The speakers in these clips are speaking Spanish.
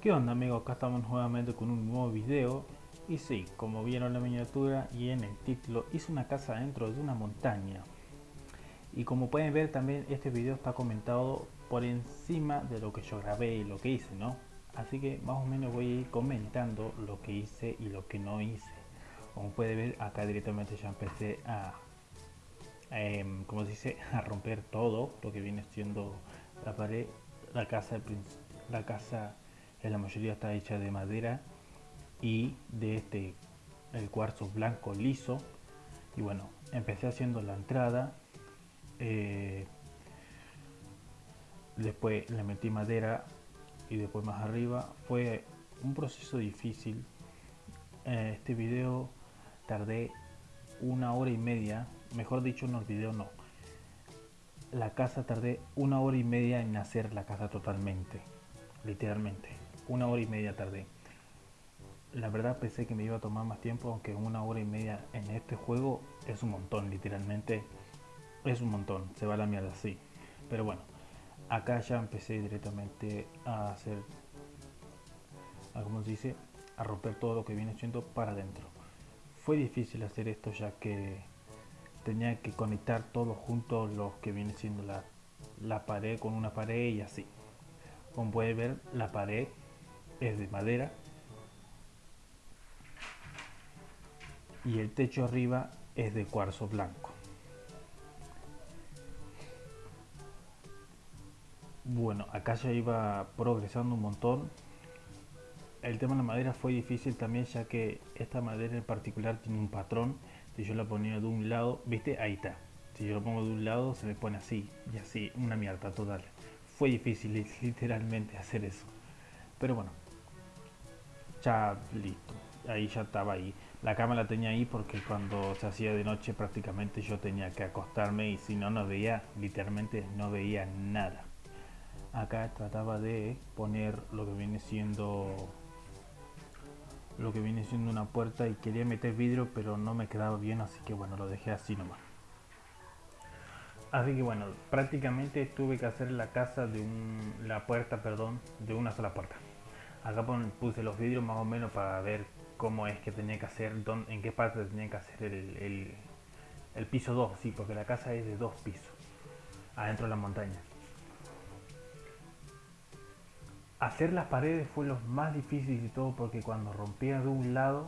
¿Qué onda amigos? Acá estamos nuevamente con un nuevo video y sí, como vieron la miniatura y en el título, hice una casa dentro de una montaña y como pueden ver también este video está comentado por encima de lo que yo grabé y lo que hice, ¿no? Así que más o menos voy a ir comentando lo que hice y lo que no hice como pueden ver acá directamente ya empecé a eh, como se dice a romper todo lo que viene siendo la pared la casa la casa en la mayoría está hecha de madera y de este el cuarzo blanco liso. Y bueno empecé haciendo la entrada eh, después le metí madera y después más arriba. Fue un proceso difícil. Eh, este video tardé una hora y media mejor dicho no el video no. La casa tardé una hora y media en hacer la casa totalmente literalmente una hora y media tardé. La verdad pensé que me iba a tomar más tiempo, aunque una hora y media en este juego es un montón, literalmente es un montón, se va la mierda así. Pero bueno, acá ya empecé directamente a hacer, a como se dice, a romper todo lo que viene siendo para adentro. Fue difícil hacer esto ya que tenía que conectar todo junto lo que viene siendo la, la pared con una pared y así. Como puede ver, la pared es de madera y el techo arriba es de cuarzo blanco. Bueno, acá ya iba progresando un montón. El tema de la madera fue difícil también ya que esta madera en particular tiene un patrón. Si yo la ponía de un lado, viste, ahí está. Si yo lo pongo de un lado se me pone así y así, una mierda total. Fue difícil literalmente hacer eso. Pero bueno, ya listo, ahí ya estaba ahí. La cama la tenía ahí porque cuando se hacía de noche prácticamente yo tenía que acostarme y si no, no veía, literalmente no veía nada. Acá trataba de poner lo que viene siendo lo que viene siendo una puerta y quería meter vidrio pero no me quedaba bien así que bueno lo dejé así nomás así que bueno prácticamente tuve que hacer la casa de un la puerta perdón de una sola puerta acá puse los vidrios más o menos para ver cómo es que tenía que hacer, en qué parte tenía que hacer el, el, piso 2, sí, porque la casa es de dos pisos, adentro de la montaña. Hacer las paredes fue lo más difícil y todo porque cuando rompía de un lado,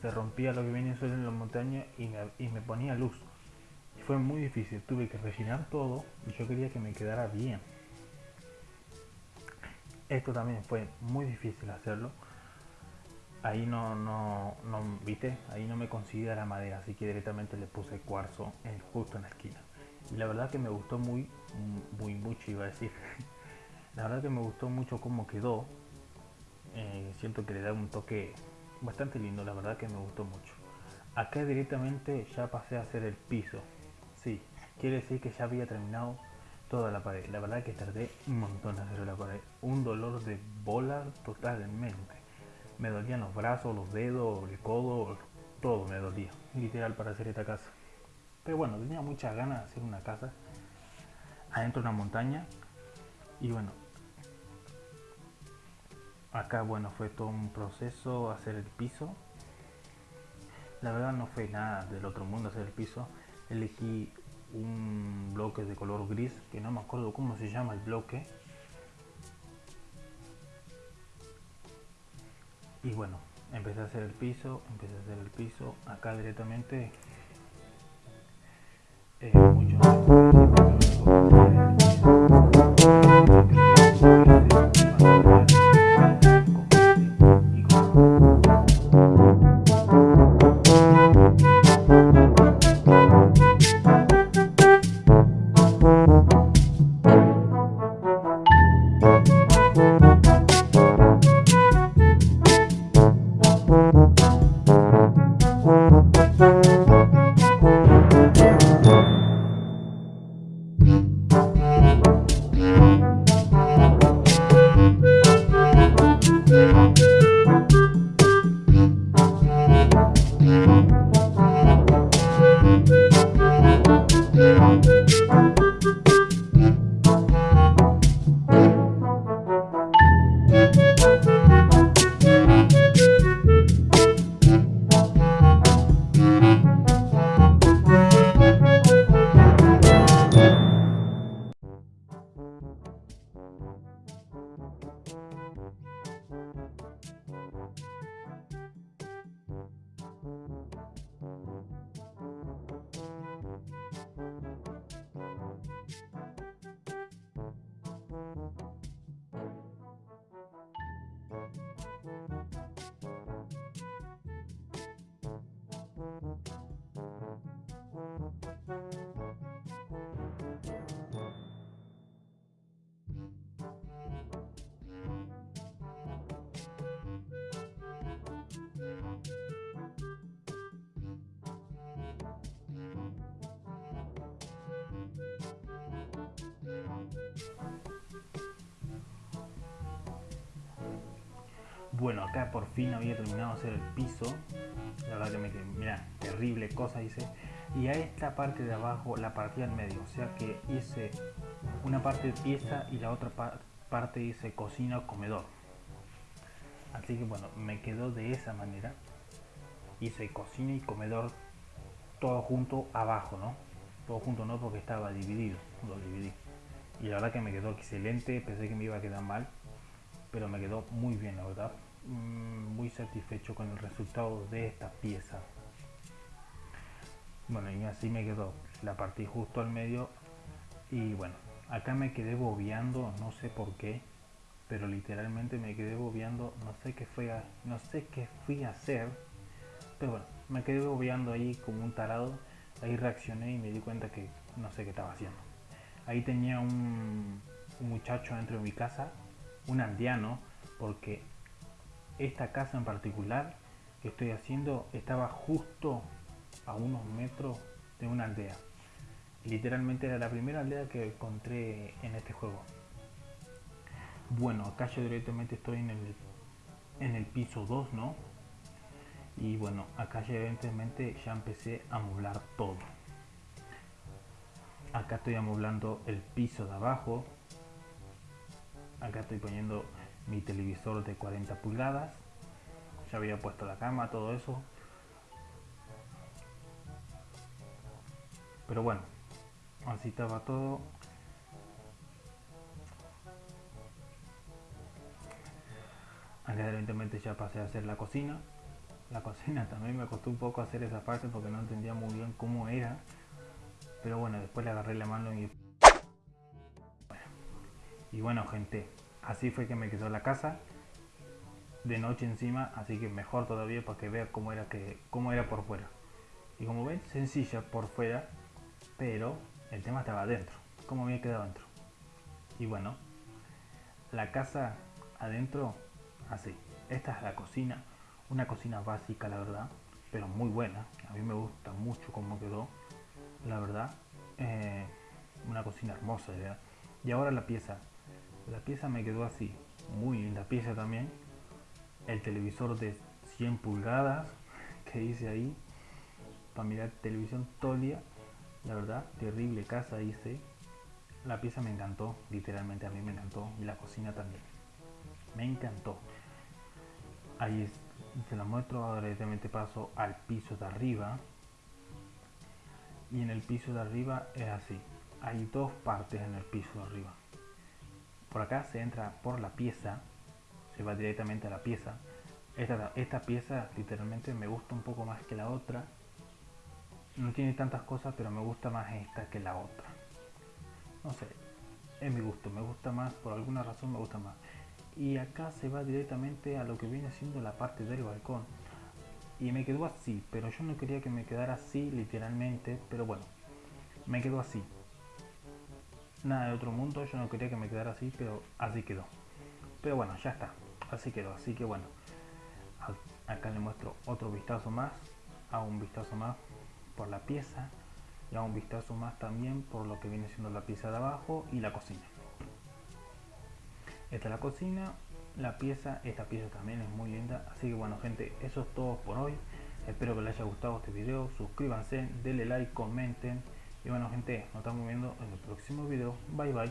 se rompía lo que venía suelo en la montaña y me, y me ponía luz. Fue muy difícil, tuve que rellenar todo y yo quería que me quedara bien. Esto también fue muy difícil hacerlo. Ahí no, no, viste, ahí no me considera la madera, así que directamente le puse cuarzo en, justo en la esquina. Y la verdad que me gustó muy, muy mucho, iba a decir. La verdad que me gustó mucho cómo quedó. Eh, siento que le da un toque bastante lindo, la verdad que me gustó mucho. Acá directamente ya pasé a hacer el piso. Sí, quiere decir que ya había terminado toda la pared. La verdad que tardé un montón en hacer la pared. Un dolor de bola totalmente. Me dolían los brazos, los dedos, el codo, todo me dolía. Literal para hacer esta casa. Pero bueno, tenía muchas ganas de hacer una casa adentro de una montaña. Y bueno, acá bueno fue todo un proceso hacer el piso. La verdad no fue nada del otro mundo hacer el piso. Elegí un bloque de color gris que no me acuerdo cómo se llama el bloque. Y bueno empecé a hacer el piso empecé a hacer el piso acá directamente Bueno, acá por fin había terminado de hacer el piso. La verdad que me quedé, mira, terrible cosa hice. Y a esta parte de abajo la partí al medio. O sea que hice una parte de pieza y la otra parte hice cocina o comedor. Así que bueno, me quedó de esa manera. Hice cocina y comedor todo junto abajo, ¿no? Todo junto no porque estaba dividido. Lo dividí. Y la verdad que me quedó excelente. Pensé que me iba a quedar mal pero me quedó muy bien la verdad muy satisfecho con el resultado de esta pieza. Bueno y así me quedó la partí justo al medio. Y bueno acá me quedé bobeando no sé por qué pero literalmente me quedé bobeando no sé qué fue no sé qué fui a hacer pero bueno me quedé bobeando ahí como un tarado. Ahí reaccioné y me di cuenta que no sé qué estaba haciendo. Ahí tenía un, muchacho dentro de mi casa un aldeano, porque esta casa en particular que estoy haciendo estaba justo a unos metros de una aldea. Literalmente era la primera aldea que encontré en este juego. Bueno, acá yo directamente estoy en el, en el piso 2, ¿no? Y bueno, acá ya evidentemente ya empecé a amoblar todo. Acá estoy amoblando el piso de abajo, acá estoy poniendo mi televisor de 40 pulgadas ya había puesto la cama todo eso. Pero bueno así estaba todo. Evidentemente ya pasé a hacer la cocina. La cocina también me costó un poco hacer esa parte porque no entendía muy bien cómo era. Pero bueno después le agarré la mano y y bueno gente, así fue que me quedó la casa. De noche encima, así que mejor todavía para que vean cómo era, que, cómo era por fuera. Y como ven, sencilla por fuera, pero el tema estaba adentro. Cómo había quedado adentro. Y bueno, la casa adentro, así. Esta es la cocina. Una cocina básica, la verdad, pero muy buena. A mí me gusta mucho cómo quedó, la verdad. Eh, una cocina hermosa, ¿verdad? Y ahora la pieza la pieza me quedó así muy linda pieza también. El televisor de 100 pulgadas que hice ahí para mirar televisión todo el día. La verdad terrible casa hice. La pieza me encantó literalmente a mí me encantó y la cocina también. Me encantó. Ahí se la muestro ahora directamente paso al piso de arriba. Y en el piso de arriba es así. Hay dos partes en el piso de arriba por acá se entra por la pieza, se va directamente a la pieza. Esta, esta pieza literalmente me gusta un poco más que la otra. No tiene tantas cosas, pero me gusta más esta que la otra. No sé, es mi gusto, me gusta más, por alguna razón me gusta más. Y acá se va directamente a lo que viene siendo la parte del balcón. Y me quedó así, pero yo no quería que me quedara así literalmente, pero bueno, me quedó así nada de otro mundo, yo no quería que me quedara así, pero así quedó. Pero bueno, ya está, así quedó, así que bueno, acá le muestro otro vistazo más, hago un vistazo más por la pieza y hago un vistazo más también por lo que viene siendo la pieza de abajo y la cocina. Esta es la cocina, la pieza, esta pieza también es muy linda, así que bueno gente, eso es todo por hoy. Espero que les haya gustado este video, suscríbanse, denle like, comenten y bueno gente, nos estamos viendo en el próximo video. Bye bye.